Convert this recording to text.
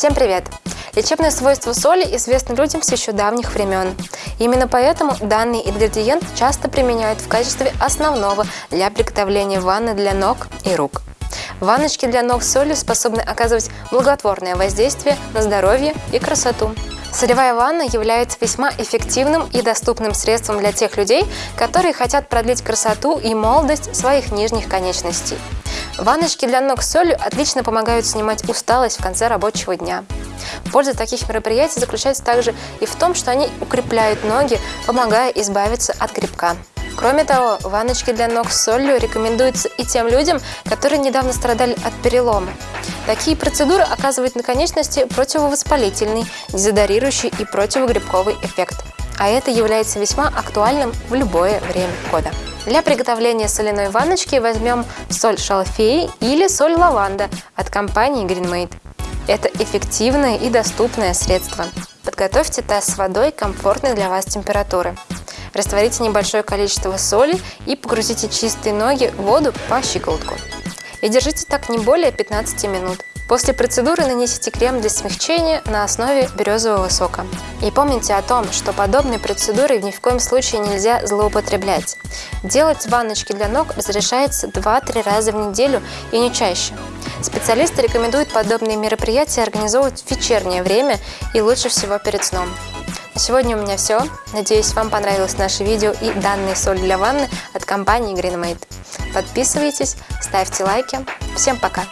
Всем привет! Лечебные свойства соли известны людям с еще давних времен. Именно поэтому данный ингредиент часто применяют в качестве основного для приготовления ванны для ног и рук. Ванночки для ног с солью способны оказывать благотворное воздействие на здоровье и красоту. Солевая ванна является весьма эффективным и доступным средством для тех людей, которые хотят продлить красоту и молодость своих нижних конечностей. Ванночки для ног с солью отлично помогают снимать усталость в конце рабочего дня. Польза таких мероприятий заключается также и в том, что они укрепляют ноги, помогая избавиться от грибка. Кроме того, ванночки для ног с солью рекомендуются и тем людям, которые недавно страдали от перелома. Такие процедуры оказывают на конечности противовоспалительный, дезодорирующий и противогрибковый эффект. А это является весьма актуальным в любое время года. Для приготовления соляной ванночки возьмем соль шалфей или соль лаванда от компании GreenMade. Это эффективное и доступное средство. Подготовьте таз с водой комфортной для вас температуры. Растворите небольшое количество соли и погрузите чистые ноги в воду по щиколотку. И держите так не более 15 минут. После процедуры нанесите крем для смягчения на основе березового сока. И помните о том, что подобной процедурой ни в коем случае нельзя злоупотреблять. Делать ванночки для ног разрешается 2-3 раза в неделю и не чаще. Специалисты рекомендуют подобные мероприятия организовывать в вечернее время и лучше всего перед сном. На сегодня у меня все. Надеюсь, вам понравилось наше видео и данные соль для ванны от компании GreenMade. Подписывайтесь, ставьте лайки. Всем пока!